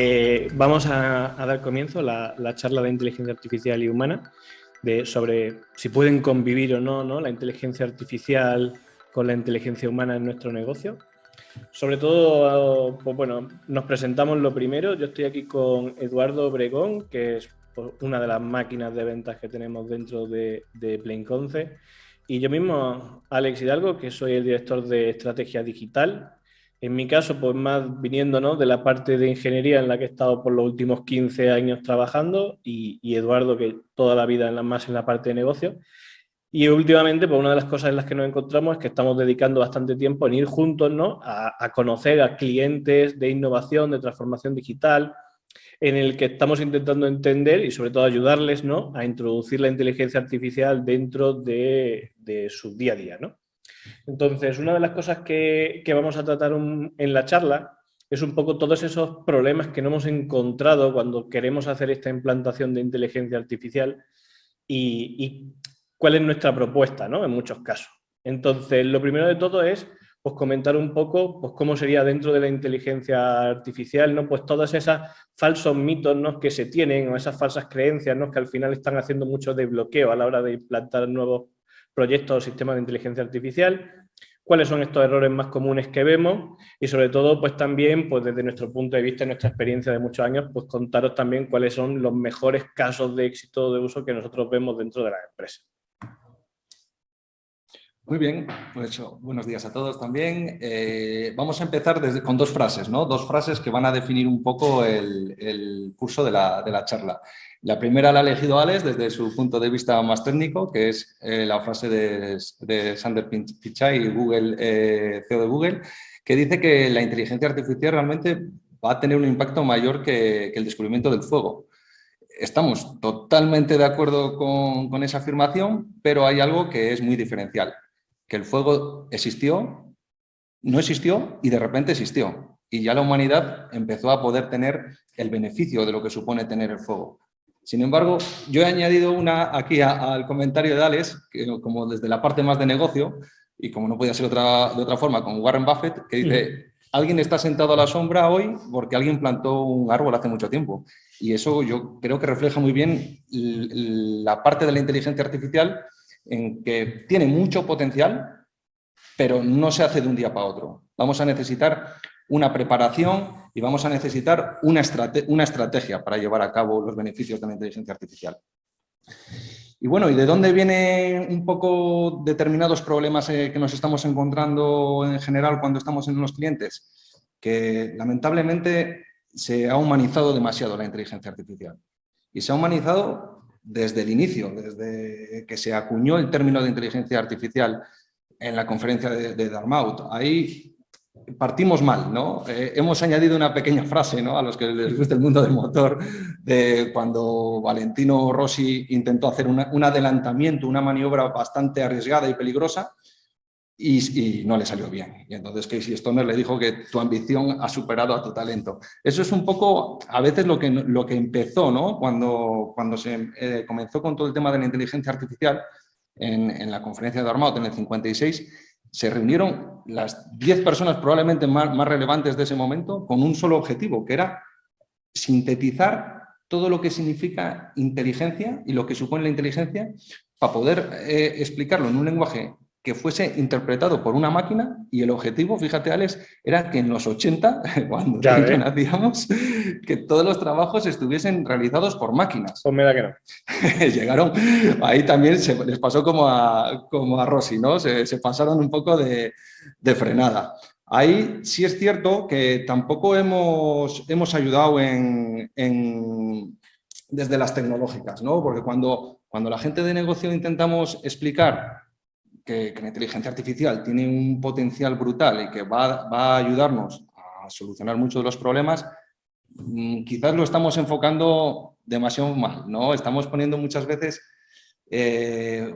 Eh, vamos a, dar comienzo a la, charla de inteligencia artificial y humana sobre si pueden convivir o no, no la inteligencia artificial con la inteligencia humana en nuestro negocio. Sobre todo, pues bueno, nos presentamos lo primero. Yo estoy aquí con Eduardo Obregón, que es pues, una de las máquinas de ventas que tenemos dentro de, de Plainconce. Y yo mismo, Alex Hidalgo, que soy el director de estrategia digital en mi caso, pues más viniendo de la parte de ingeniería en la que he estado por los últimos 15 años trabajando y, Eduardo, que toda la vida en más en la parte de negocio. Y últimamente, pues una de las cosas en las que nos encontramos es que estamos dedicando bastante tiempo en ir juntos a, conocer a clientes de innovación, de transformación digital, en el que estamos intentando entender y sobre todo ayudarles ¿no? a introducir la inteligencia artificial dentro de, de su día a día. ¿no? Entonces, una de las cosas que, vamos a tratar en la charla es un poco todos esos problemas que no hemos encontrado cuando queremos hacer esta implantación de inteligencia artificial y, cuál es nuestra propuesta, ¿no? En muchos casos. Entonces, lo primero de todo es pues, comentar un poco pues, cómo sería dentro de la inteligencia artificial, ¿no? Pues todos esos falsos mitos ¿no? que se tienen o esas falsas creencias ¿no? que al final están haciendo mucho de bloqueo a la hora de implantar nuevos proyectos o sistemas de inteligencia artificial, cuáles son estos errores más comunes que vemos y sobre todo pues también pues desde nuestro punto de vista y nuestra experiencia de muchos años pues contaros también cuáles son los mejores casos de éxito de uso que nosotros vemos dentro de la empresa. Muy bien, pues buenos días a todos también. Eh, vamos a empezar desde, con dos frases, ¿no? Dos frases que van a definir un poco el, curso de la, de la charla. La primera la ha elegido Alex desde su punto de vista más técnico, que es eh, la frase de, Sander Pichai, Google, eh, CEO de Google, que dice que la inteligencia artificial realmente va a tener un impacto mayor que, el descubrimiento del fuego. Estamos totalmente de acuerdo con esa afirmación, pero hay algo que es muy diferencial, que el fuego existió, no existió y de repente existió. Y ya la humanidad empezó a poder tener el beneficio de lo que supone tener el fuego. Sin embargo, yo he añadido una aquí al comentario de Alex, que como desde la parte más de negocio, y como no podía ser otra, de otra forma, con Warren Buffett, que dice, alguien está sentado a la sombra hoy porque alguien plantó un árbol hace mucho tiempo. Y eso yo creo que refleja muy bien la parte de la inteligencia artificial en que tiene mucho potencial, pero no se hace de un día para otro. Vamos a necesitar una preparación y vamos a necesitar una, estrategia para llevar a cabo los beneficios de la inteligencia artificial. Y bueno, ¿y de dónde vienen un poco determinados problemas eh, que nos estamos encontrando en general cuando estamos en los clientes? Que lamentablemente se ha humanizado demasiado la inteligencia artificial. Y se ha humanizado desde el inicio, desde que se acuñó el término de inteligencia artificial en la conferencia de, de Dartmouth. Ahí partimos mal, ¿no? Eh, hemos añadido una pequeña frase, ¿no? A los que les gusta el mundo del motor, de cuando Valentino Rossi intentó hacer un adelantamiento, una maniobra bastante arriesgada y peligrosa, y, no le salió bien. Y entonces Casey Stoner le dijo que tu ambición ha superado a tu talento. Eso es un poco, a veces, lo que, lo que empezó, ¿no? Cuando, cuando se eh, comenzó con todo el tema de la inteligencia artificial, en, la conferencia de Armaut en el 56, se reunieron las 10 personas probablemente más, relevantes de ese momento con un solo objetivo, que era sintetizar todo lo que significa inteligencia y lo que supone la inteligencia para poder eh, explicarlo en un lenguaje que fuese interpretado por una máquina y el objetivo, fíjate Alex, era que en los 80, cuando nacíamos, que todos los trabajos estuviesen realizados por máquinas. Pues me da que no. Llegaron, ahí también se les pasó como a, como a Rossi, ¿no? Se, pasaron un poco de, frenada. Ahí sí es cierto que tampoco hemos, hemos ayudado en, desde las tecnológicas, ¿no? Porque cuando, cuando la gente de negocio intentamos explicar que, la inteligencia artificial tiene un potencial brutal y que va, a ayudarnos a solucionar muchos de los problemas, mm, quizás lo estamos enfocando demasiado mal, ¿no? Estamos poniendo muchas veces eh,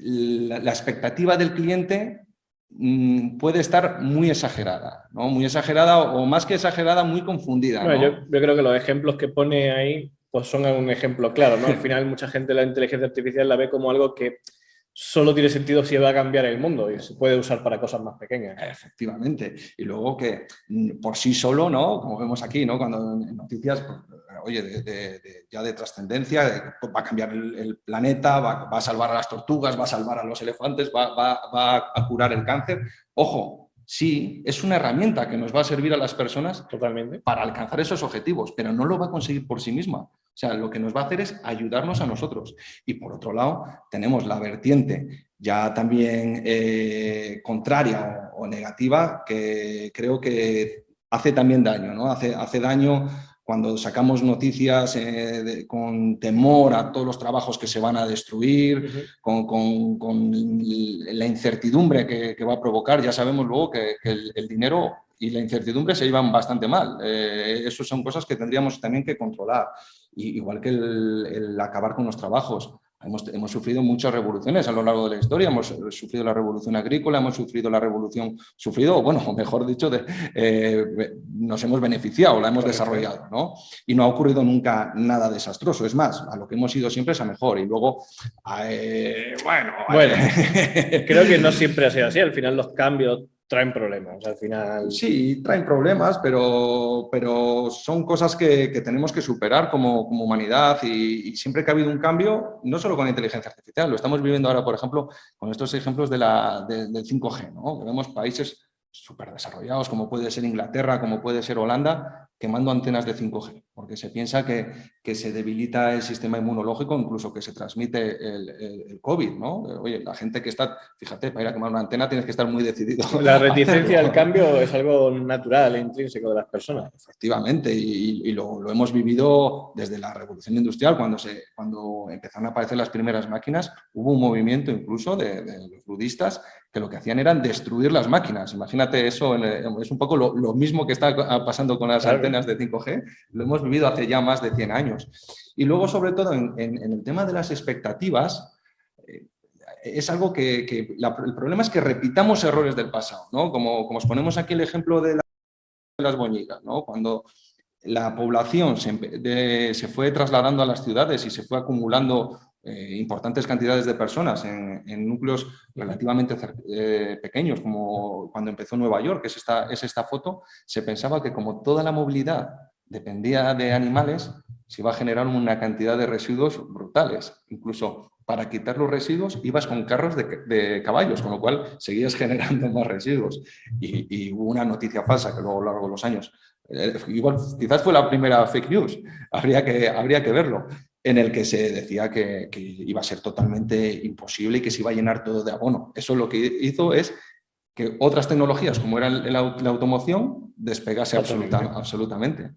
la, expectativa del cliente mm, puede estar muy exagerada, ¿no? Muy exagerada o más que exagerada, muy confundida. yo, yo, creo que los ejemplos que pone ahí pues son un ejemplo claro, ¿no? Al final mucha gente la inteligencia artificial la ve como algo que solo tiene sentido si va a cambiar el mundo y se puede usar para cosas más pequeñas. Efectivamente. Y luego que mm, por sí solo, ¿no? Como vemos aquí, ¿no? Cuando en noticias, pues, oye, ya de trascendencia, va a cambiar el, planeta, va, a salvar a las tortugas, va a salvar a los elefantes, va, va a curar el cáncer. Ojo, sí, es una herramienta que nos va a servir a las personas Totalmente. para alcanzar esos objetivos, pero no lo va a conseguir por sí misma. O sea, lo que nos va a hacer es ayudarnos a nosotros. Y por otro lado, tenemos la vertiente ya también eh, contraria o, negativa, que creo que hace también daño, ¿no? Hace, hace daño cuando sacamos noticias eh, con temor a todos los trabajos que se van a destruir, con, la incertidumbre que, va a provocar, ya sabemos luego que, el, dinero y la incertidumbre se llevan bastante mal. Eh, eso son cosas que tendríamos también que controlar, igual que el acabar con los trabajos. Hemos, sufrido muchas revoluciones a lo largo de la historia, hemos sufrido la revolución agrícola, hemos sufrido la revolución, sufrido, bueno, mejor dicho, de, eh, nos hemos beneficiado, la hemos desarrollado, ¿no? Y no ha ocurrido nunca nada desastroso, es más, a lo que hemos ido siempre es a mejor y luego, eh, bueno... Bueno, creo que no siempre ha sido así, al final los cambios traen problemas al final. Sí, traen problemas, pero, pero son cosas que, tenemos que superar como, humanidad y, siempre que ha habido un cambio, no solo con la inteligencia artificial, lo estamos viviendo ahora, por ejemplo, con estos ejemplos de la, del 5G, ¿no? que vemos países súper desarrollados, como puede ser Inglaterra, como puede ser Holanda, quemando antenas de 5G, porque se piensa que, que se debilita el sistema inmunológico, incluso que se transmite el, COVID, ¿no? Oye, la gente que está, fíjate, para ir a quemar una antena tienes que estar muy decidido. La reticencia al cambio es algo natural e intrínseco de las personas. Efectivamente, y, lo, lo, hemos vivido desde la revolución industrial, cuando, se, cuando empezaron a aparecer las primeras máquinas, hubo un movimiento incluso de, de los budistas que lo que hacían era destruir las máquinas. Imagínate eso, es un poco lo, mismo que está pasando con las de 5G, lo hemos vivido hace ya más de 100 años. Y luego, sobre todo, en, el tema de las expectativas, eh, es algo que, el problema es que repitamos errores del pasado, ¿no? Como, como os ponemos aquí el ejemplo de, las boñigas, ¿no? Cuando la población se, se, fue trasladando a las ciudades y se fue acumulando eh, importantes cantidades de personas en, núcleos relativamente eh, pequeños, como cuando empezó Nueva York, que es esta, es esta foto, se pensaba que como toda la movilidad dependía de animales, se iba a generar una cantidad de residuos brutales. Incluso para quitar los residuos ibas con carros de, caballos, con lo cual seguías generando más residuos. Y, hubo una noticia falsa que luego a lo largo de los años, eh, igual quizás fue la primera fake news, habría que, habría que verlo, en el que se decía que, iba a ser totalmente imposible y que se iba a llenar todo de abono. Eso lo que hizo es que otras tecnologías, como era la automoción, despegase absolutamente.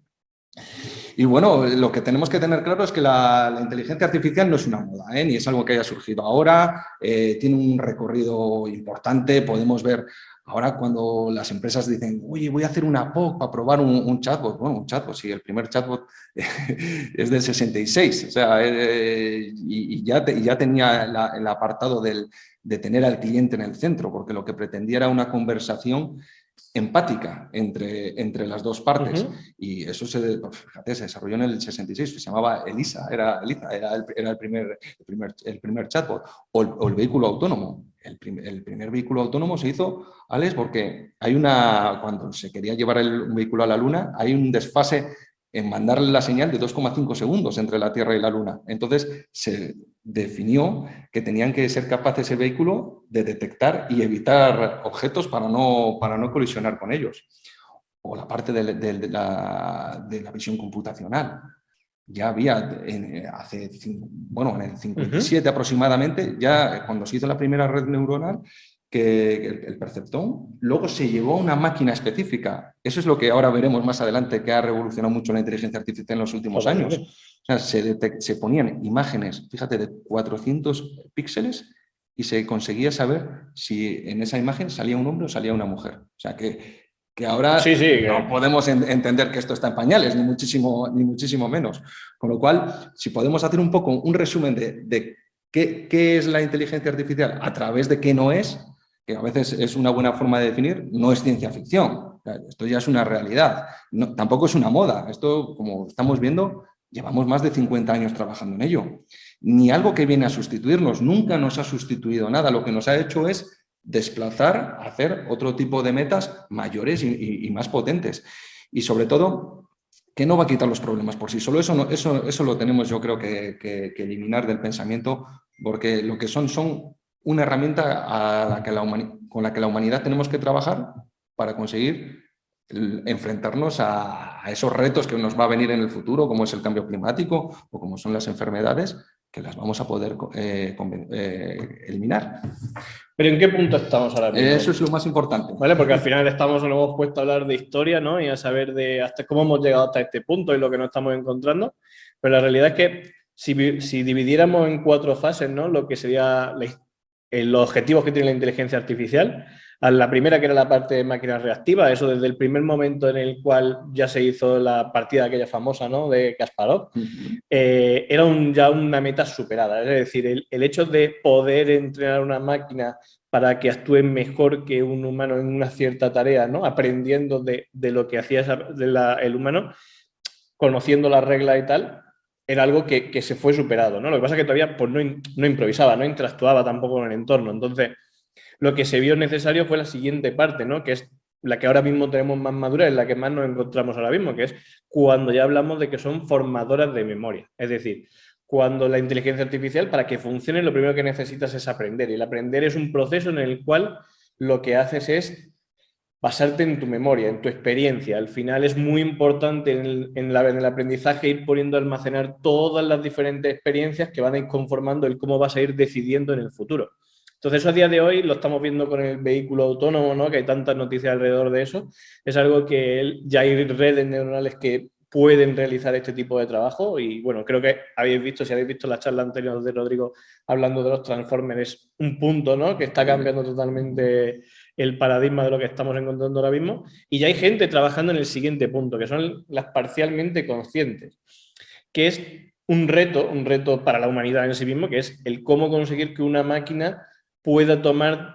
Y bueno, lo que tenemos que tener claro es que la, inteligencia artificial no es una moda, ¿eh? ni es algo que haya surgido ahora, eh, tiene un recorrido importante, podemos ver Ahora cuando las empresas dicen, oye, voy a hacer una POC para probar un, chatbot, bueno, un chatbot, sí, el primer chatbot es del 66, o sea, eh, y, ya ya tenía el apartado de tener al cliente en el centro, porque lo que pretendía era una conversación empática entre, entre las dos partes. Y eso se, pues, fíjate, se desarrolló en el 66, se llamaba ELISA, era, ELISA, era, el, era el, primer, el, primer, el primer chatbot, o el, vehículo autónomo. El, el, primer vehículo autónomo se hizo, Alex, porque hay una, cuando se quería llevar el vehículo a la Luna, hay un desfase en mandarle la señal de 2,5 segundos entre la Tierra y la Luna. Entonces se definió que tenían que ser capaces el vehículo de detectar y evitar objetos para no, para no colisionar con ellos. O la parte de, la, de la, visión computacional. Ya había, en, hace, bueno, en el 57 aproximadamente, ya cuando se hizo la primera red neuronal, que el, perceptón, luego se llevó a una máquina específica. Eso es lo que ahora veremos más adelante, que ha revolucionado mucho la inteligencia artificial en los últimos años. O sea, se, se, ponían imágenes, fíjate, de 400 píxeles y se conseguía saber si en esa imagen salía un hombre o salía una mujer. O sea, que, que ahora sí, sí, no podemos entender que esto está en pañales, ni muchísimo, ni muchísimo menos. Con lo cual, si podemos hacer un poco un resumen de, de qué, qué es la inteligencia artificial a través de qué no es, que a veces es una buena forma de definir, no es ciencia ficción. Esto ya es una realidad. tampoco es una moda. Esto, como estamos viendo, llevamos más de 50 años trabajando en ello. ni algo que viene a sustituirnos, nunca nos ha sustituido nada, lo que nos ha hecho es desplazar, hacer otro tipo de metas mayores y, más potentes. Y sobre todo, que no va a quitar los problemas por sí solo. Eso, eso, eso lo tenemos yo creo que, eliminar del pensamiento, porque lo que son son una herramienta a la que con la que la humanidad tenemos que trabajar para conseguir enfrentarnos a, esos retos que nos va a venir en el futuro, como es el cambio climático o como son las enfermedades, que las vamos a poder eh, eh, eliminar. Pero ¿en qué punto estamos ahora mismo? Eso es lo más importante. ¿Vale? Porque al final estamos, nos hemos puesto a hablar de historia ¿no? y a saber de hasta cómo hemos llegado hasta este punto y lo que nos estamos encontrando. Pero la realidad es que si, si dividiéramos en cuatro fases ¿no? lo que sería los objetivos que tiene la inteligencia artificial, a la primera que era la parte de máquinas reactivas, eso desde el primer momento en el cual ya se hizo la partida aquella famosa ¿no? de Kasparov, eh, era ya una meta superada. Es decir, el, hecho de poder entrenar una máquina para que actúe mejor que un humano en una cierta tarea, ¿no? aprendiendo de, lo que hacía el humano, conociendo las reglas y tal, era algo que, se fue superado. ¿no? Lo que pasa es que todavía pues, no, no improvisaba, no interactuaba tampoco con el entorno. Entonces, lo que se vio necesario fue la siguiente parte, ¿no? que es la que ahora mismo tenemos más madura, es la que más nos encontramos ahora mismo, que es cuando ya hablamos de que son formadoras de memoria. Es decir, cuando la inteligencia artificial, para que funcione, lo primero que necesitas es aprender. Y el aprender es un proceso en el cual lo que haces es basarte en tu memoria, en tu experiencia. Al final es muy importante en el, en el aprendizaje ir poniendo a almacenar todas las diferentes experiencias que van a ir conformando el cómo vas a ir decidiendo en el futuro. Entonces eso a día de hoy lo estamos viendo con el vehículo autónomo, ¿no? que hay tantas noticias alrededor de eso. Es algo que ya hay redes neuronales que pueden realizar este tipo de trabajo y bueno, creo que habéis visto, si habéis visto la charla anterior de Rodrigo hablando de los transformers, un punto ¿no? que está cambiando totalmente el paradigma de lo que estamos encontrando ahora mismo y ya hay gente trabajando en el siguiente punto, que son las parcialmente conscientes, que es un reto, un reto para la humanidad en sí mismo, que es el cómo conseguir que una máquina pueda tomar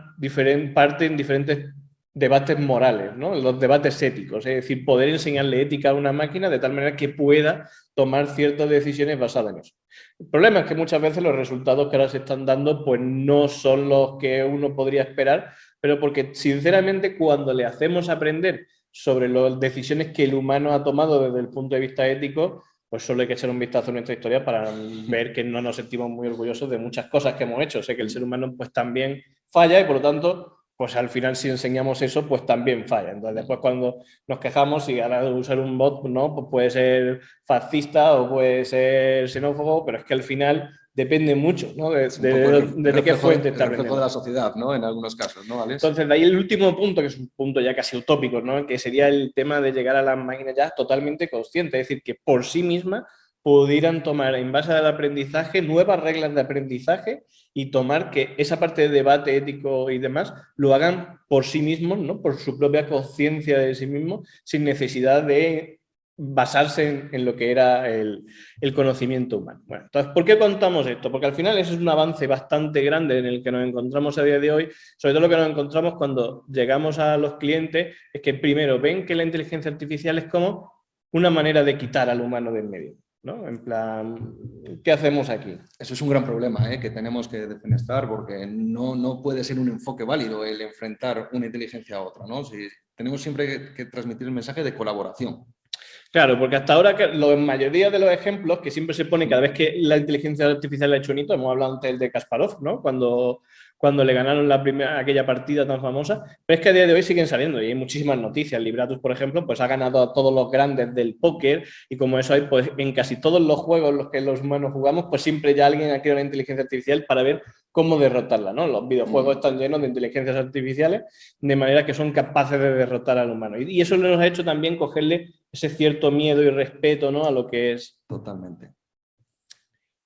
parte en diferentes debates morales, ¿no? los debates éticos, es decir, poder enseñarle ética a una máquina de tal manera que pueda tomar ciertas decisiones basadas en eso. El problema es que muchas veces los resultados que ahora se están dando pues no son los que uno podría esperar, pero porque sinceramente cuando le hacemos aprender sobre las decisiones que el humano ha tomado desde el punto de vista ético, pues solo hay que echar un vistazo a nuestra historia para ver que no nos sentimos muy orgullosos de muchas cosas que hemos hecho. Sé que el ser humano pues también falla y por lo tanto, pues al final si enseñamos eso, pues también falla. Entonces después cuando nos quejamos y ahora de usar un bot, ¿no? Pues puede ser fascista o puede ser xenófobo, pero es que al final depende mucho ¿no? de, qué fuente está de la sociedad, ¿no? En algunos casos, ¿no, Entonces, de ahí el último punto, que es un punto ya casi utópico, ¿no? Que sería el tema de llegar a las máquinas ya totalmente conscientes, es decir, que por sí misma pudieran tomar en base al aprendizaje nuevas reglas de aprendizaje y tomar que esa parte de debate ético y demás lo hagan por sí mismos, ¿no? por su propia conciencia de sí mismos, sin necesidad de basarse en, lo que era el, conocimiento humano. Bueno, entonces, ¿por qué contamos esto? Porque al final eso es un avance bastante grande en el que nos encontramos a día de hoy, sobre todo lo que nos encontramos cuando llegamos a los clientes, es que primero ven que la inteligencia artificial es como una manera de quitar al humano del medio. ¿No? En plan, ¿qué hacemos aquí? Eso es un gran problema ¿eh? que tenemos que defenestrar porque no, no puede ser un enfoque válido el enfrentar una inteligencia a otra. ¿no? Si, tenemos siempre que transmitir el mensaje de colaboración. Claro, porque hasta ahora la mayoría de los ejemplos que siempre se pone cada vez que la inteligencia artificial ha hecho un hito, hemos hablado antes de Kasparov, ¿no? Cuando, cuando le ganaron la primera, aquella partida tan famosa, pero es que a día de hoy siguen saliendo y hay muchísimas noticias. Libratus, por ejemplo, pues ha ganado a todos los grandes del póker y como eso hay pues en casi todos los juegos en los que los humanos jugamos, pues siempre ya alguien ha creado una inteligencia artificial para ver cómo derrotarla, ¿no? Los videojuegos están llenos de inteligencias artificiales de manera que son capaces de derrotar al humano. Y, eso nos ha hecho también cogerle ese cierto miedo y respeto ¿no? a lo que es. Totalmente.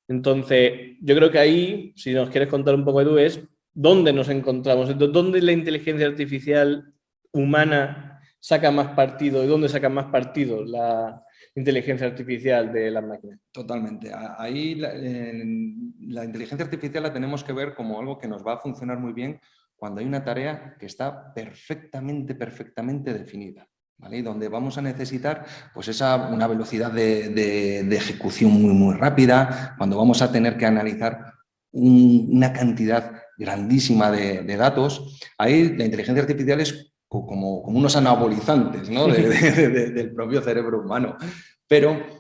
Entonces, yo creo que ahí, si nos quieres contar un poco, Edu, es dónde nos encontramos, dónde la inteligencia artificial humana saca más partido y dónde saca más partido la inteligencia artificial de las máquinas. Totalmente. Ahí la, inteligencia artificial la tenemos que ver como algo que nos va a funcionar muy bien cuando hay una tarea que está perfectamente, perfectamente definida. ¿vale? Y donde vamos a necesitar pues esa, una velocidad de, ejecución muy, muy rápida, cuando vamos a tener que analizar una cantidad grandísima de, datos, ahí la inteligencia artificial es como, como unos anabolizantes ¿no? del propio cerebro humano. Pero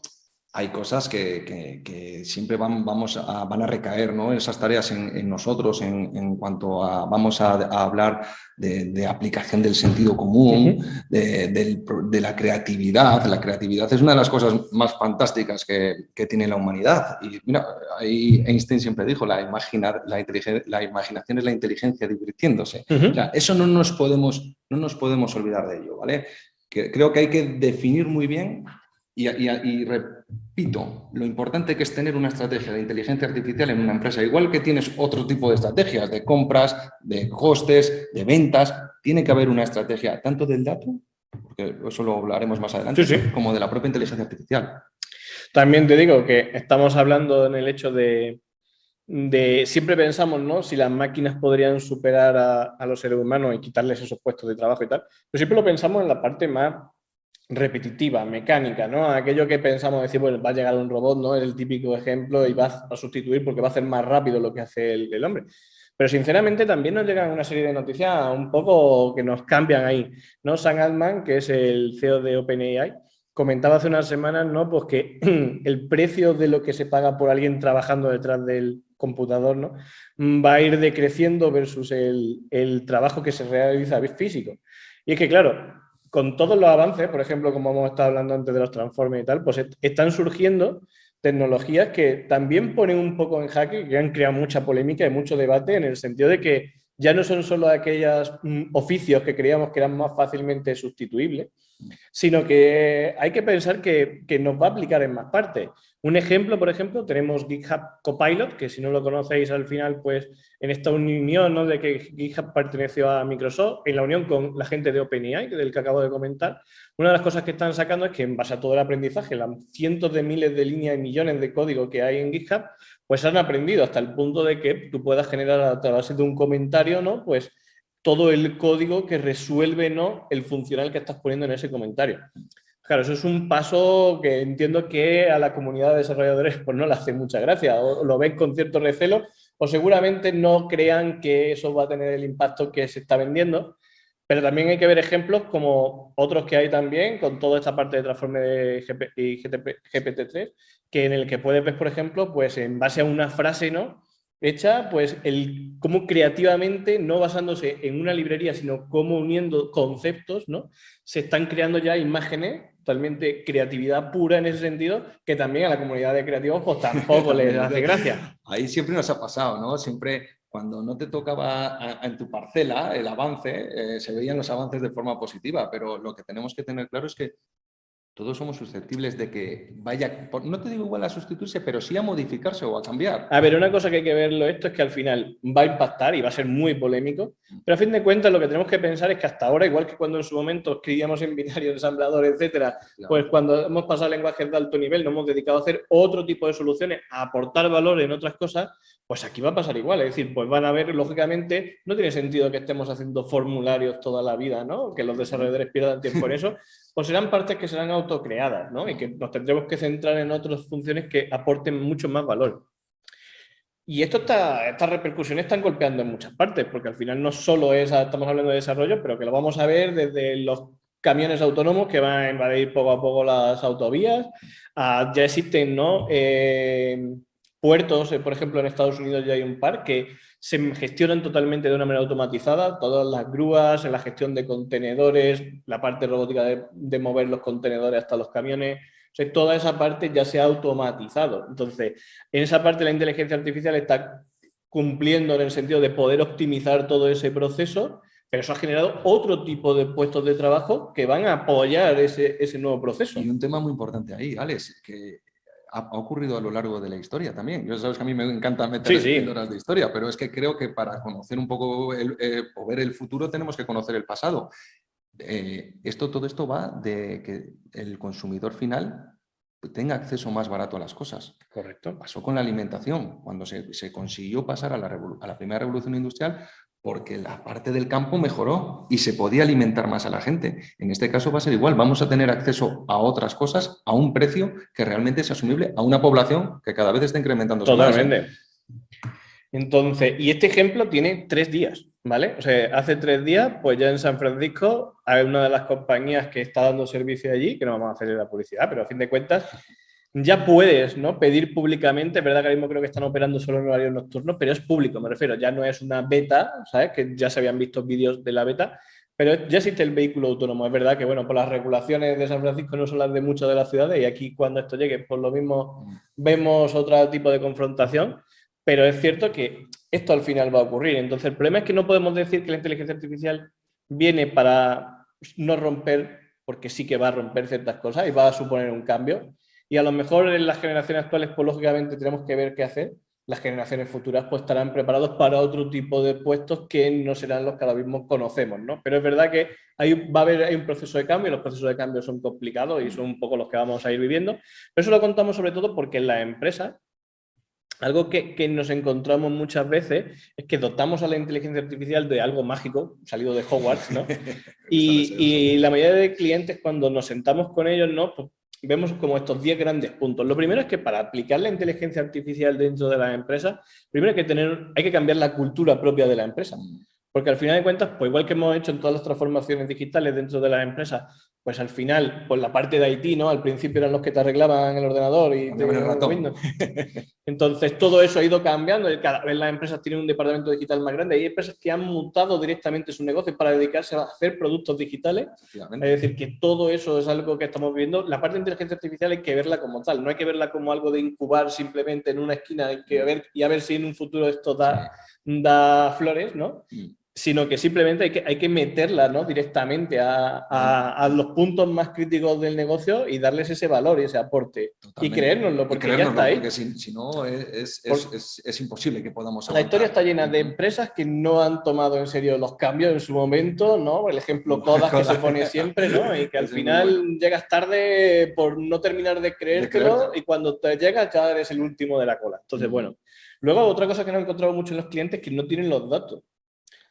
hay cosas que, siempre van, vamos a, van a recaer, ¿no? Esas tareas en, nosotros en, cuanto a, vamos a, hablar de, aplicación del sentido común, de, la creatividad. La creatividad es una de las cosas más fantásticas que, tiene la humanidad. Y mira, ahí Einstein siempre dijo, la, imagina, la, la imaginación es la inteligencia divirtiéndose. eso no nos, podemos, no nos podemos olvidar de ello, ¿vale? Que, creo que hay que definir muy bien y, repito, lo importante que es tener una estrategia de inteligencia artificial en una empresa, igual que tienes otro tipo de estrategias de compras, de costes, de ventas, tiene que haber una estrategia tanto del dato, porque eso lo hablaremos más adelante, como de la propia inteligencia artificial. También te digo que estamos hablando en el hecho de, siempre pensamos, ¿no? Si las máquinas podrían superar a, a, los seres humanos y quitarles esos puestos de trabajo y tal, pero siempre lo pensamos en la parte más repetitiva, mecánica, ¿no? Aquello que pensamos decir, bueno, va a llegar un robot, ¿no? Es el típico ejemplo y va a sustituir porque va a hacer más rápido lo que hace el, hombre. Pero sinceramente también nos llegan una serie de noticias un poco que nos cambian ahí, ¿no? Sam Altman, que es el CEO de OpenAI, comentaba hace unas semanas, ¿no? Pues que el precio de lo que se paga por alguien trabajando detrás del computador, ¿no? Va a ir decreciendo versus el, el trabajo que se realiza físico. Y es que, claro, con todos los avances, por ejemplo, como hemos estado hablando antes de los transformes y tal, pues están surgiendo tecnologías que también ponen un poco en jaque, que han creado mucha polémica y mucho debate en el sentido de que ya no son solo aquellos mm, oficios que creíamos que eran más fácilmente sustituibles, sino que hay que pensar que, que, nos va a aplicar en más partes. Un ejemplo, por ejemplo, tenemos GitHub Copilot, que si no lo conocéis al final, pues en esta unión ¿no? de que GitHub perteneció a Microsoft, en la unión con la gente de OpenAI, del que acabo de comentar, una de las cosas que están sacando es que en base a todo el aprendizaje, las cientos de miles de líneas y millones de código que hay en GitHub, pues han aprendido hasta el punto de que tú puedas generar a través de un comentario, ¿no? Pues todo el código que resuelve ¿no? el funcional que estás poniendo en ese comentario. Claro, eso es un paso que entiendo que a la comunidad de desarrolladores pues no le hace mucha gracia, o lo ven con cierto recelo, o seguramente no crean que eso va a tener el impacto que se está vendiendo, pero también hay que ver ejemplos como otros que hay también, con toda esta parte de transforme de y GPT-3, que en el que puedes ver, por ejemplo, pues en base a una frase, ¿no? Hecha, pues el cómo creativamente, no basándose en una librería, sino cómo uniendo conceptos, ¿no? Se están creando ya imágenes, totalmente creatividad pura en ese sentido, que también a la comunidad de creativos pues tampoco les hace gracia. Ahí siempre nos ha pasado, ¿no? Siempre cuando no te tocaba en tu parcela el avance, eh, se veían los avances de forma positiva, pero lo que tenemos que tener claro es que todos somos susceptibles de que vaya, no te digo igual a sustituirse, pero sí a modificarse o a cambiar. A ver, una cosa que hay que verlo esto es que al final va a impactar y va a ser muy polémico, pero a fin de cuentas lo que tenemos que pensar es que hasta ahora, igual que cuando en su momento escribíamos en binario, ensamblador, etcétera, pues cuando hemos pasado a lenguajes de alto nivel nos hemos dedicado a hacer otro tipo de soluciones, a aportar valor en otras cosas, pues aquí va a pasar igual, es decir, pues van a ver, lógicamente, no tiene sentido que estemos haciendo formularios toda la vida, ¿no? Que los desarrolladores pierdan tiempo en eso, pues serán partes que serán autocreadas, ¿no? Y que nos tendremos que centrar en otras funciones que aporten mucho más valor. Y esto está, estas repercusiones están golpeando en muchas partes, porque al final no solo es, estamos hablando de desarrollo, pero que lo vamos a ver desde los camiones autónomos que van a invadir poco a poco las autovías, ya existen ¿no? Eh, puertos, eh, por ejemplo en Estados Unidos ya hay un par que se gestionan totalmente de una manera automatizada, todas las grúas, en la gestión de contenedores, la parte robótica de, mover los contenedores hasta los camiones, toda esa parte ya se ha automatizado. Entonces, en esa parte la inteligencia artificial está cumpliendo en el sentido de poder optimizar todo ese proceso, pero eso ha generado otro tipo de puestos de trabajo que van a apoyar ese, ese nuevo proceso. Y un tema muy importante ahí, Alex, que ha, ocurrido a lo largo de la historia también. Yo sabes que a mí me encanta meter en horas de historia, pero es que creo que para conocer un poco eh, o ver el futuro tenemos que conocer el pasado. Eh, esto, todo esto va de que el consumidor final tenga acceso más barato a las cosas. Correcto. Pasó con la alimentación. Cuando se, se consiguió pasar a la, a la primera revolución industrial, porque la parte del campo mejoró y se podía alimentar más a la gente. En este caso va a ser igual, vamos a tener acceso a otras cosas a un precio que realmente es asumible a una población que cada vez está incrementando. Totalmente. Entonces, y este ejemplo tiene tres días, ¿vale? O sea, hace tres días, pues ya en San Francisco hay una de las compañías que está dando servicio allí, que no vamos a hacer la publicidad, pero a fin de cuentas ya puedes ¿no? pedir públicamente, es verdad que ahora mismo creo que están operando solo en horarios nocturnos, pero es público, me refiero, ya no es una beta, ¿sabes? Que ya se habían visto vídeos de la beta, pero ya existe el vehículo autónomo. Es verdad que, bueno, por las regulaciones de San Francisco no son las de muchas de las ciudades y aquí cuando esto llegue, por lo mismo vemos otro tipo de confrontación, pero es cierto que esto al final va a ocurrir. Entonces, el problema es que no podemos decir que la inteligencia artificial viene para no romper, porque sí que va a romper ciertas cosas y va a suponer un cambio, y a lo mejor en las generaciones actuales, pues lógicamente tenemos que ver qué hacer. Las generaciones futuras pues estarán preparados para otro tipo de puestos que no serán los que ahora mismo conocemos, ¿no? Pero es verdad que hay, va a haber hay un proceso de cambio y los procesos de cambio son complicados y son un poco los que vamos a ir viviendo. Pero eso lo contamos sobre todo porque en las empresas algo que, que, nos encontramos muchas veces es que dotamos a la inteligencia artificial de algo mágico, salido de Hogwarts, ¿no? y, y, la mayoría de clientes cuando nos sentamos con ellos, ¿no? Pues vemos como estos 10 grandes puntos. Lo primero es que para aplicar la inteligencia artificial dentro de las empresas, primero hay que, tener, hay que cambiar la cultura propia de la empresa. Porque al final de cuentas, pues igual que hemos hecho en todas las transformaciones digitales dentro de las empresas, pues al final, pues la parte de IT, ¿no? Al principio eran los que te arreglaban el ordenador y te el Windows. Entonces todo eso ha ido cambiando, cada vez las empresas tienen un departamento digital más grande, hay empresas que han mutado directamente su negocio para dedicarse a hacer productos digitales, es decir, que todo eso es algo que estamos viendo. La parte de inteligencia artificial hay que verla como tal, no hay que verla como algo de incubar simplemente en una esquina. Hay que ver, y a ver si en un futuro esto da, da flores, ¿no? Sino que simplemente hay que, hay que meterla ¿no? directamente a, a, los puntos más críticos del negocio y darles ese valor y ese aporte. Y creérnoslo, porque ya está ahí. Porque si, no, es, es, es, imposible que podamos La historia está llena de empresas que no han tomado en serio los cambios en su momento, ¿no? El ejemplo Kodak que se pone siempre, ¿no? Y que al final llegas tarde por no terminar de creértelo y cuando te llegas ya eres el último de la cola. Entonces, bueno. Luego, otra cosa que no he encontrado mucho en los clientes es que no tienen los datos.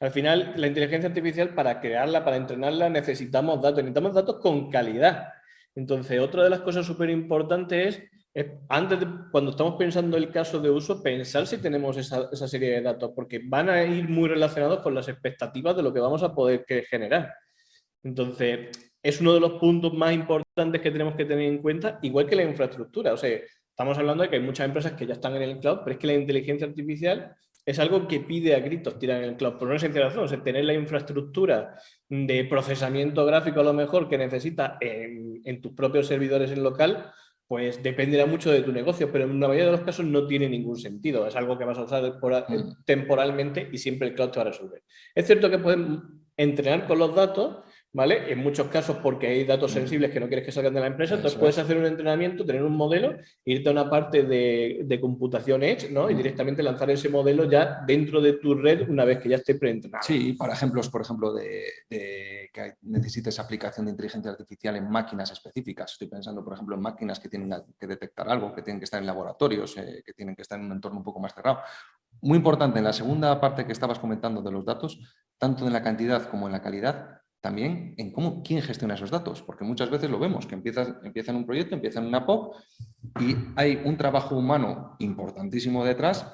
Al final, la inteligencia artificial, para crearla, para entrenarla, necesitamos datos, necesitamos datos con calidad. Entonces, otra de las cosas súper importantes es, antes de, cuando estamos pensando el caso de uso, pensar si tenemos esa, esa, serie de datos, porque van a ir muy relacionados con las expectativas de lo que vamos a poder generar. Entonces, es uno de los puntos más importantes que tenemos que tener en cuenta, igual que la infraestructura. O sea, estamos hablando de que hay muchas empresas que ya están en el cloud, pero es que la inteligencia artificial es algo que pide a gritos tirar en el cloud, por una sencilla razón, o sea, tener la infraestructura de procesamiento gráfico a lo mejor que necesita en, tus propios servidores en local, pues dependerá mucho de tu negocio, pero en la mayoría de los casos no tiene ningún sentido, es algo que vas a usar mm. temporalmente y siempre el cloud te va a resolver. Es cierto que pueden entrenar con los datos, ¿vale? En muchos casos porque hay datos sensibles que no quieres que salgan de la empresa, entonces puedes hacer un entrenamiento, tener un modelo, irte a una parte de, computación Edge, ¿no? Y directamente lanzar ese modelo ya dentro de tu red una vez que ya esté preentrenado. Sí, para ejemplos, por ejemplo, de, que necesites aplicación de inteligencia artificial en máquinas específicas. Estoy pensando, por ejemplo, en máquinas que tienen que detectar algo, que tienen que estar en laboratorios, eh, que tienen que estar en un entorno un poco más cerrado. Muy importante, en la segunda parte que estabas comentando de los datos, tanto en la cantidad como en la calidad, también en cómo, quién gestiona esos datos, porque muchas veces lo vemos, que empieza, empieza en un proyecto, empieza en una POP y hay un trabajo humano importantísimo detrás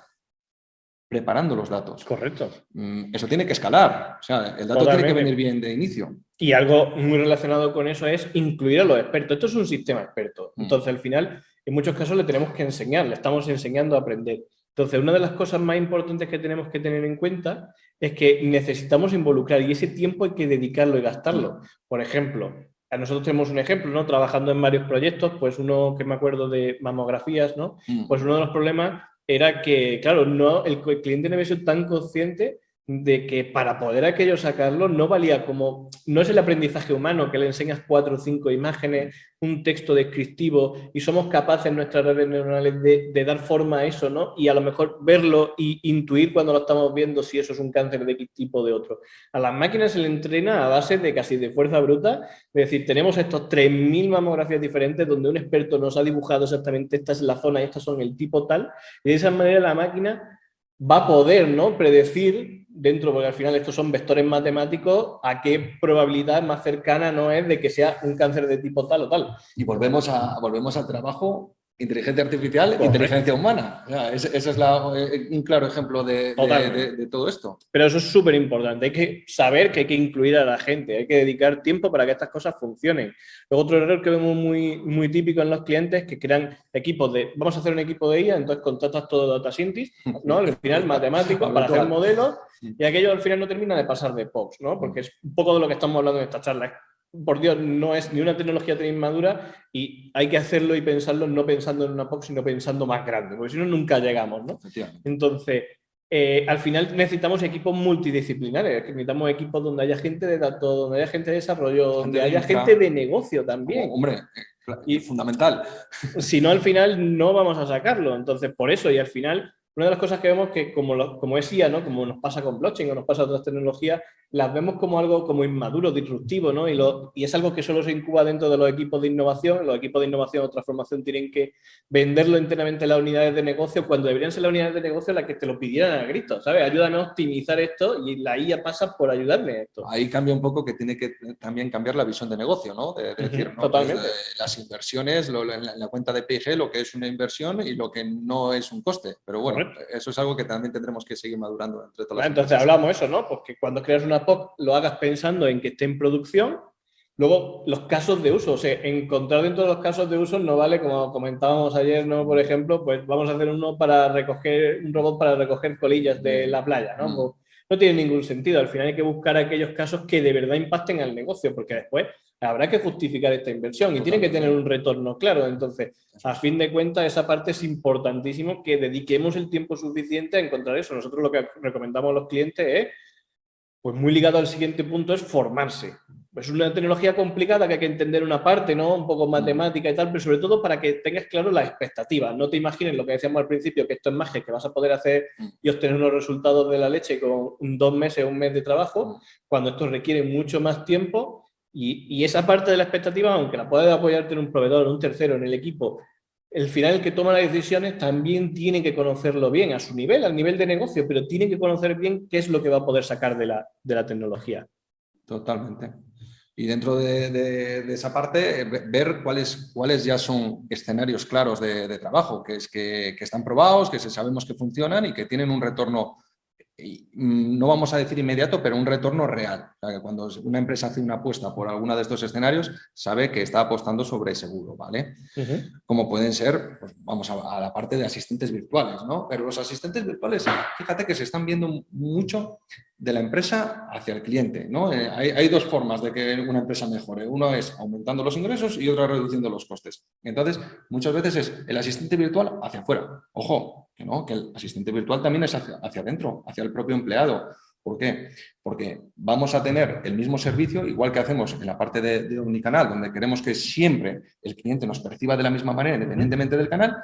preparando los datos. Correcto. Mm, eso tiene que escalar, o sea, el dato tiene que venir bien de inicio. Y algo muy relacionado con eso es incluir a los expertos. Esto es un sistema experto. Mm. Entonces, al final, en muchos casos le tenemos que enseñar, le estamos enseñando a aprender. Entonces, una de las cosas más importantes que tenemos que tener en cuenta es que necesitamos involucrar y ese tiempo hay que dedicarlo y gastarlo. Por ejemplo, a nosotros tenemos un ejemplo, ¿no? Trabajando en varios proyectos, pues uno que me acuerdo de mamografías, ¿no? Mm. Pues uno de los problemas era que, claro, no, el, el cliente no había sido tan consciente de que para poder aquello sacarlo no valía como, no es el aprendizaje humano que le enseñas cuatro o cinco imágenes, un texto descriptivo y somos capaces en nuestras redes neuronales de, dar forma a eso, ¿no? Y a lo mejor verlo y intuir cuando lo estamos viendo si eso es un cáncer de qué tipo o de otro. A las máquinas se le entrena a base de casi de fuerza bruta, es decir, tenemos estos 3.000 mamografías diferentes donde un experto nos ha dibujado exactamente esta es la zona y estas son el tipo tal, y de esa manera la máquina va a poder ¿no? predecir dentro, porque al final estos son vectores matemáticos, a qué probabilidad más cercana no es de que sea un cáncer de tipo tal o tal. Y volvemos, a, volvemos al trabajo inteligencia artificial e inteligencia humana. ese, es eh, un claro ejemplo de, todo esto. Pero eso es súper importante. Hay que saber que hay que incluir a la gente, hay que dedicar tiempo para que estas cosas funcionen. Luego otro error que vemos muy, muy típico en los clientes es que crean equipos de, vamos a hacer un equipo de IA, entonces contratas todo data scientist, ¿no? Al final matemáticos para hacer modelos y aquello al final no termina de pasar de POPs, ¿no? Porque es un poco de lo que estamos hablando en esta charla por Dios, no es ni una tecnología tan inmadura y hay que hacerlo y pensarlo no pensando en una POC, sino pensando más grande, porque si no, nunca llegamos, ¿no? Entonces, eh, al final necesitamos equipos multidisciplinares, necesitamos equipos donde haya gente de datos, donde haya gente de desarrollo, donde haya gente de negocio también. hombre, eh, y fundamental. Si no, al final no vamos a sacarlo. Entonces, por eso, y al final, una de las cosas que vemos que como, como es IA, ¿no? como nos pasa con blockchain o nos pasa con otras tecnologías, las vemos como algo como inmaduro, disruptivo, ¿no? Y, lo, y, es algo que solo se incuba dentro de los equipos de innovación. Los equipos de innovación o transformación tienen que venderlo enteramente en las unidades de negocio cuando deberían ser las unidades de negocio las que te lo pidieran a gritos, ¿sabes? Ayúdame a optimizar esto y la IA pasa por ayudarme a esto. Ahí cambia un poco que tiene que también cambiar la visión de negocio, ¿no? De, decir, ¿no? Totalmente. Pues, eh, las inversiones, en, la, cuenta de PIG, lo que es una inversión y lo que no es un coste. Pero bueno, eso es algo que también tendremos que seguir madurando entre todas las Entonces hablamos eso, ¿no? Porque cuando creas una Lo hagas pensando en que esté en producción. Luego, los casos de uso, o sea, encontrar dentro de los casos de uso no vale, como comentábamos ayer, ¿no? Por ejemplo, pues vamos a hacer uno para recoger, un robot para recoger colillas de la playa, ¿no? Mm. Pues, no tiene ningún sentido. Al final hay que buscar aquellos casos que de verdad impacten al negocio, porque después habrá que justificar esta inversión y tiene que tener un retorno claro. Entonces, a fin de cuentas, esa parte es importantísimo que dediquemos el tiempo suficiente a encontrar eso. Nosotros lo que recomendamos a los clientes es pues muy ligado al siguiente punto es formarse. Es una tecnología complicada que hay que entender una parte, ¿no? Un poco matemática y tal, pero sobre todo para que tengas claro las expectativas. No te imagines lo que decíamos al principio, que esto es magia, que vas a poder hacer y obtener unos resultados de la leche con dos meses o un mes de trabajo, cuando esto requiere mucho más tiempo y, y esa parte de la expectativa, aunque la puedes apoyarte en un proveedor, en un tercero, en el equipo, el final el que toma las decisiones también tiene que conocerlo bien a su nivel, al nivel de negocio, pero tiene que conocer bien qué es lo que va a poder sacar de la, tecnología. Totalmente. Y dentro de, esa parte, ver cuáles, cuáles ya son escenarios claros de, trabajo, que, que, están probados, que sabemos que funcionan y que tienen un retorno no vamos a decir inmediato, pero un retorno real. cuando una empresa hace una apuesta por alguno de estos escenarios, sabe que está apostando sobre seguro, ¿vale? Como pueden ser, pues, vamos a, la parte de asistentes virtuales, ¿no? Pero los asistentes virtuales, fíjate que se están viendo mucho de la empresa hacia el cliente, ¿no? Eh, hay, dos formas de que una empresa mejore. Uno es aumentando los ingresos y otra reduciendo los costes. Entonces, muchas veces es el asistente virtual hacia afuera. Ojo, que no, que el asistente virtual también es hacia, hacia adentro, hacia el propio empleado. ¿Por qué? Porque vamos a tener el mismo servicio, igual que hacemos en la parte de, de Omnicanal, donde queremos que siempre el cliente nos perciba de la misma manera, independientemente del canal,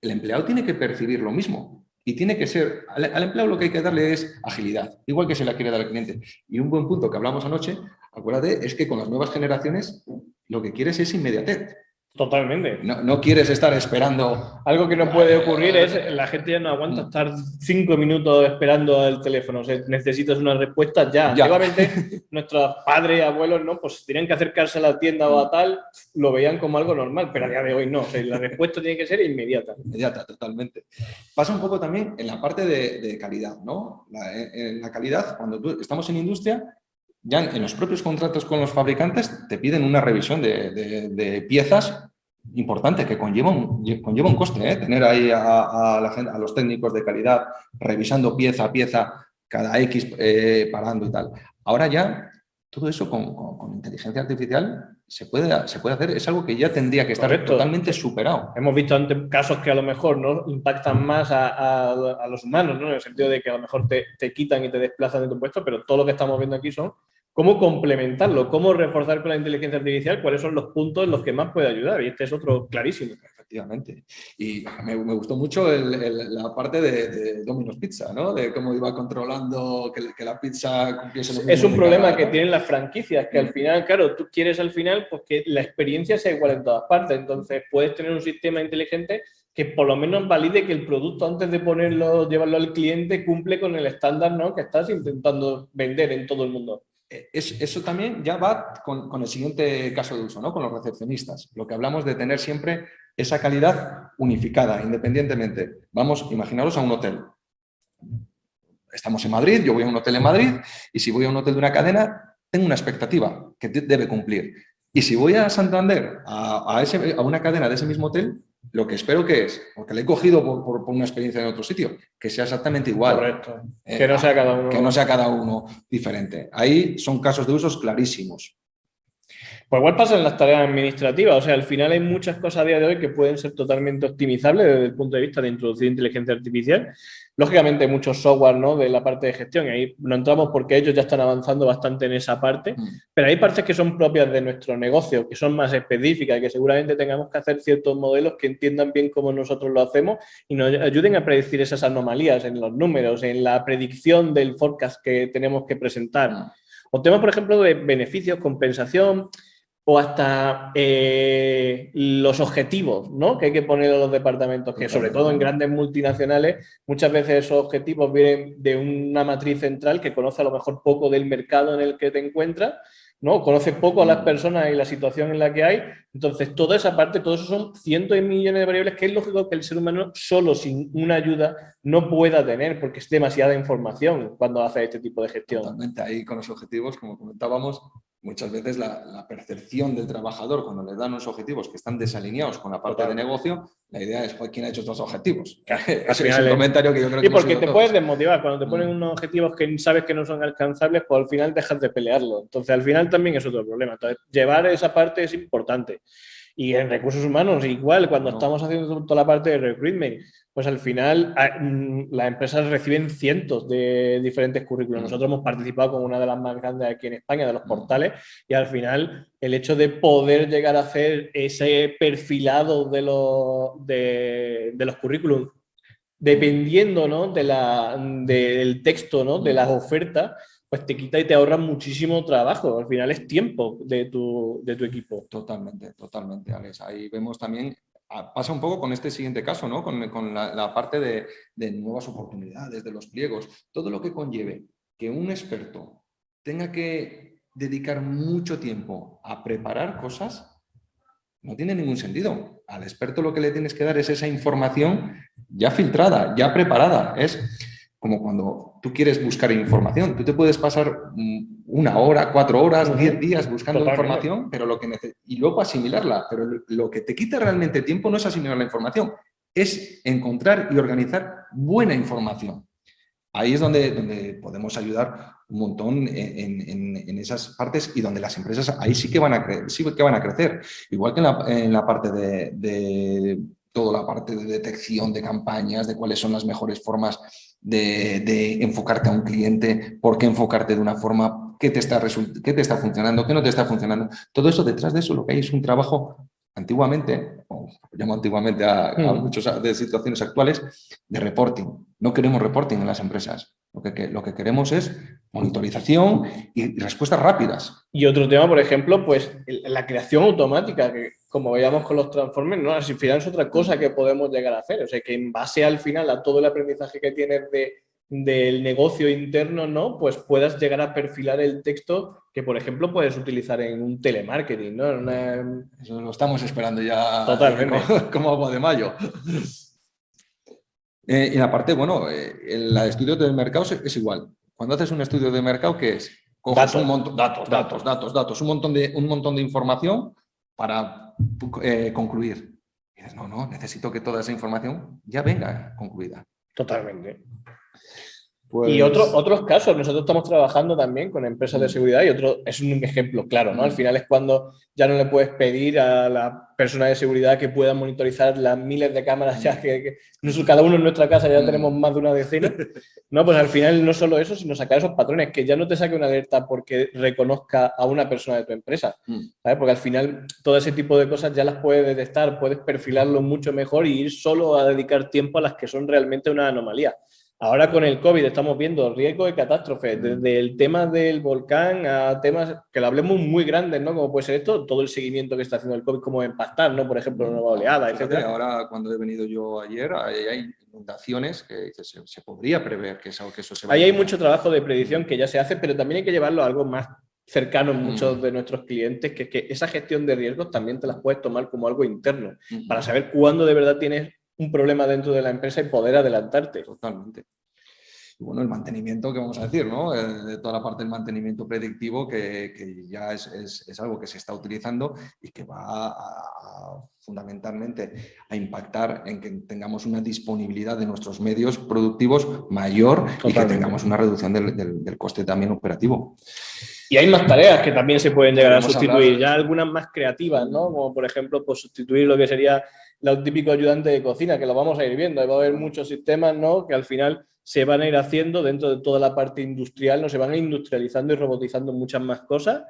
el empleado tiene que percibir lo mismo. Y tiene que ser, al, empleado lo que hay que darle es agilidad, igual que se la quiere dar al cliente. Y un buen punto que hablamos anoche, acuérdate, es que con las nuevas generaciones lo que quieres es inmediatez. Totalmente. No, quieres estar esperando. Algo que no puede ocurrir es la gente ya no aguanta mm. estar cinco minutos esperando el teléfono. O sea, necesitas una respuesta ya. ya. nuestros padres, abuelos, ¿no? Pues tenían que acercarse a la tienda o a tal, lo veían como algo normal, pero a día de hoy no. la respuesta tiene que ser inmediata. Inmediata, totalmente. Pasa un poco también en la parte de, calidad, ¿no? en la calidad, cuando tú, estamos en industria, ya en los propios contratos con los fabricantes te piden una revisión de, piezas importante que conlleva un, conlleva un coste, ¿eh? tener ahí a, a, los técnicos de calidad revisando pieza a pieza cada X eh, parando y tal. Ahora ya todo eso con, inteligencia artificial se puede, se puede hacer, es algo que ya tendría que estar totalmente superado. Hemos visto antes casos que a lo mejor ¿no? impactan más a, los humanos, ¿no? en el sentido de que a lo mejor te, te, quitan y te desplazan de tu puesto, pero todo lo que estamos viendo aquí son cómo complementarlo, cómo reforzar con la inteligencia artificial, cuáles son los puntos en los que más puede ayudar. Y este es otro clarísimo. efectivamente. Y me, gustó mucho la parte de, Domino's Pizza, ¿no? De cómo iba controlando que, la pizza cumpliese lo Es un problema que tienen las franquicias, que al final, claro, tú quieres al final pues, que la experiencia sea igual en todas partes. Entonces, puedes tener un sistema inteligente que por lo menos valide que el producto antes de ponerlo, llevarlo al cliente, cumple con el estándar ¿no? que estás intentando vender en todo el mundo. Eh, eso también ya va con, el siguiente caso de uso, ¿no? con los recepcionistas. Lo que hablamos de tener siempre esa calidad unificada, independientemente. Vamos, imaginaros a un hotel. Estamos en Madrid, yo voy a un hotel en Madrid y si voy a un hotel de una cadena, tengo una expectativa que debe cumplir. Y si voy a Santander, a, a una cadena de ese mismo hotel, lo que espero que es, porque le he cogido por, una experiencia en otro sitio, que sea exactamente igual. Correcto. Eh, que no sea cada uno. Que no sea cada uno diferente. Ahí son casos de usos clarísimos. Pues igual pasa en las tareas administrativas, o sea, al final hay muchas cosas a día de hoy que pueden ser totalmente optimizables desde el punto de vista de introducir inteligencia artificial. Lógicamente muchos software ¿no? de la parte de gestión, y ahí no entramos porque ellos ya están avanzando bastante en esa parte, mm. pero hay partes que son propias de nuestro negocio, que son más específicas, que seguramente tengamos que hacer ciertos modelos que entiendan bien cómo nosotros lo hacemos y nos ayuden a predecir esas anomalías en los números, en la predicción del forecast que tenemos que presentar. Mm. O temas, por ejemplo, de beneficios, compensación, o hasta eh, los objetivos ¿no? que hay que poner a los departamentos, que sobre todo en grandes multinacionales, muchas veces esos objetivos vienen de una matriz central que conoce a lo mejor poco del mercado en el que te encuentras ¿no? Conoce poco a las mm. personas y la situación en la que hay. Entonces, toda esa parte, todo eso son cientos de millones de variables que es lógico que el ser humano solo sin una ayuda no pueda tener porque es demasiada información cuando hace este tipo de gestión. Totalmente, ahí con los objetivos, como comentábamos, muchas veces la, percepción del trabajador cuando le dan unos objetivos que están desalineados con la parte de negocio, la idea es, ¿quién ha hecho estos objetivos? es un comentario que yo creo que... Y porque te puedes desmotivar, cuando te ponen mm. unos objetivos que sabes que no son alcanzables, pues al final dejas de pelearlo. Entonces al final también es otro problema. Entonces llevar esa parte es importante. Y en recursos humanos, igual, cuando estamos haciendo toda la parte de recruitment, pues al final ah, mm, las empresas reciben cientos de diferentes currículos. Mm. Nosotros hemos participado con una de las más grandes aquí en España, de los mm. portales, y al final el hecho de poder llegar a hacer ese perfilado de los, de, los currículums, dependiendo ¿no? de la, del texto, ¿no? de las ofertas, pues te quita y te ahorra muchísimo trabajo. Al final es tiempo de tu, de tu equipo. Totalmente, totalmente, Alex. Ahí vemos también pasa un poco con este siguiente caso, ¿no? con, la, parte de, nuevas oportunidades, de los pliegos, todo lo que conlleve que un experto tenga que dedicar mucho tiempo a preparar cosas, no tiene ningún sentido. Al experto lo que le tienes que dar es esa información ya filtrada, ya preparada. Es como cuando tú quieres buscar información. Tú te puedes pasar mm, una hora, cuatro horas, diez días buscando información pero lo que y luego asimilarla. Pero lo que te quita realmente tiempo no es asimilar la información, es encontrar y organizar buena información. Ahí es donde, donde podemos ayudar un montón en, esas partes y donde las empresas ahí sí que van a, sí que van a crecer. Igual que en la, parte de, de toda la parte de detección de campañas, de cuáles son las mejores formas de, enfocarte a un cliente, por qué enfocarte de una forma, qué te, está qué te está funcionando, qué no te está funcionando. Todo eso, detrás de eso, lo que hay es un trabajo antiguamente, o llamo antiguamente a, hmm. muchas de situaciones actuales, de reporting. No queremos reporting en las empresas. Lo que, lo que queremos es monitorización y respuestas rápidas. Y otro tema, por ejemplo, pues la creación automática, que como veíamos con los transformers, ¿no? al final es otra cosa que podemos llegar a hacer. O sea, que en base al final a todo el aprendizaje que tienes de, del negocio interno, ¿no? Pues puedas llegar a perfilar el texto que, por ejemplo, puedes utilizar en un telemarketing, ¿no? Eso lo estamos esperando ya Totalmente. como, agua de mayo. Eh, y aparte, bueno, eh, el, estudio del mercado es, igual. Cuando haces un estudio de mercado, ¿qué es? datos. un montón, datos, datos, datos, datos, un montón de, un montón de información para eh, concluir. no, no, necesito que toda esa información ya venga concluida. Totalmente. Y otros otros casos, nosotros estamos trabajando también con empresas de mm. seguridad y otro es un ejemplo claro, ¿no? Al mm. final es cuando ya no le puedes pedir a la persona de seguridad que pueda monitorizar las miles de cámaras ya que, cada uno en nuestra casa ya tenemos más de una decena. No, pues al final no solo eso, sino sacar esos patrones, que ya no te saque una alerta porque reconozca a una persona de tu empresa, ¿sabes? Porque al final todo ese tipo de cosas ya las puedes detectar, puedes perfilarlo mucho mejor y ir solo a dedicar tiempo a las que son realmente una anomalía. Ahora con el COVID estamos viendo riesgo de catástrofe, desde el tema del volcán a temas que lo hablemos muy grandes, ¿no? Como puede ser esto, todo el seguimiento que está haciendo el COVID, como impactar, ¿no? Por ejemplo, una nueva oleada, etc. Ahora, cuando he venido yo ayer, hay, inundaciones que se, podría prever que eso, que eso se va Ahí hay mucho trabajo de predicción que ya se hace, pero también hay que llevarlo a algo más cercano en muchos de nuestros clientes, que es que esa gestión de riesgos también te las puedes tomar como algo interno, para saber cuándo de verdad tienes un problema dentro de la empresa y poder adelantarte. Totalmente. Y bueno, el mantenimiento, que vamos a decir, ¿no? Eh, de toda la parte del mantenimiento predictivo que, que ya es, es, algo que se está utilizando y que va a, fundamentalmente a impactar en que tengamos una disponibilidad de nuestros medios productivos mayor y que tengamos una reducción del, del, coste también operativo. Y hay más tareas que también se pueden llegar a sustituir, ya algunas más creativas, ¿no? Como por ejemplo, pues sustituir lo que sería el típico ayudante de cocina, que lo vamos a ir viendo. Va a haber muchos sistemas ¿no? que al final se van a ir haciendo dentro de toda la parte industrial, no se van a industrializando y robotizando muchas más cosas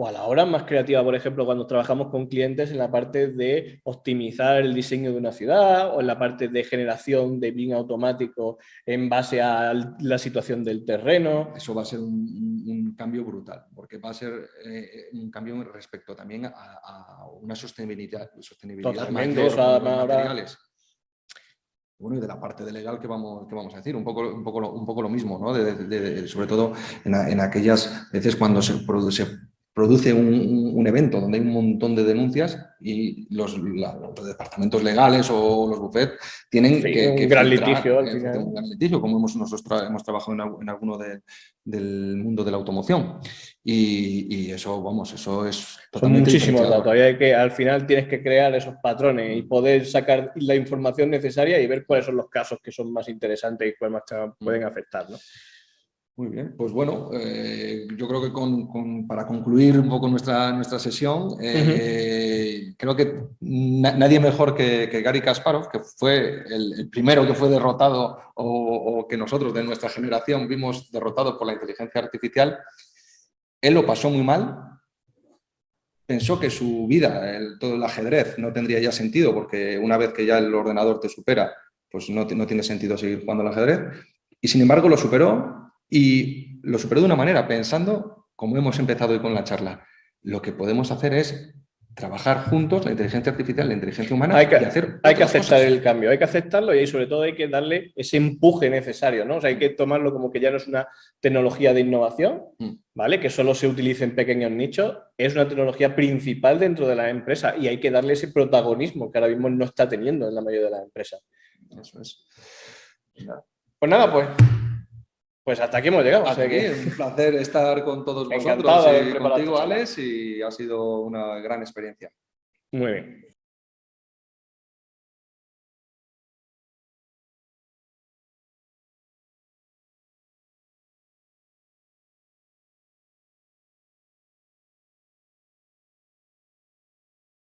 o a la hora más creativa, por ejemplo, cuando trabajamos con clientes en la parte de optimizar el diseño de una ciudad o en la parte de generación de BIM automático en base a la situación del terreno. Eso va a ser un, cambio brutal, porque va a ser eh, un cambio respecto también a, una sostenibilidad, sostenibilidad mayor de materiales bueno, y de la parte de legal que vamos, que vamos a decir, un poco, un poco, lo, un poco lo mismo, ¿no? sobre todo en, en, aquellas veces cuando se, produce, produce un, evento donde hay un montón de denuncias y los, departamentos legales o los bufetes tienen que, Un gran litigio, Un gran litigio, como hemos, nosotros hemos trabajado en, alguno del mundo de la automoción. Y, eso, vamos, eso es totalmente Son muchísimos datos. Hay que, al final tienes que crear esos patrones y poder sacar la información necesaria y ver cuáles son los casos que son más interesantes y cuáles más pueden afectar. ¿no? Muy bien, pues bueno, eh, yo creo que para concluir un poco nuestra, nuestra sesión, eh, creo que nadie mejor que, Gary Kasparov, que fue el, primero que fue derrotado o, que nosotros de nuestra generación vimos derrotado por la inteligencia artificial, él lo pasó muy mal, pensó que su vida, todo el ajedrez, no tendría ya sentido porque una vez que ya el ordenador te supera, pues no, no tiene sentido seguir jugando al ajedrez, y sin embargo lo superó y lo superó de una manera, pensando, como hemos empezado hoy con la charla, lo que podemos hacer es trabajar juntos la inteligencia artificial, la inteligencia humana hay que, y hacer Hay que aceptar el cambio, hay que aceptarlo y sobre todo hay que darle ese empuje necesario, ¿no? O sea, hay que tomarlo como que ya no es una tecnología de innovación, mm. ¿vale? Que solo se utilice en pequeños nichos, es una tecnología principal dentro de la empresa y hay que darle ese protagonismo que ahora mismo no está teniendo en la mayoría de las empresas. Eso es. Pues nada, pues pues hasta aquí hemos llegado. Hasta aquí, un placer estar con todos vosotros y contigo, Alex, y ha sido una gran experiencia. Muy bien.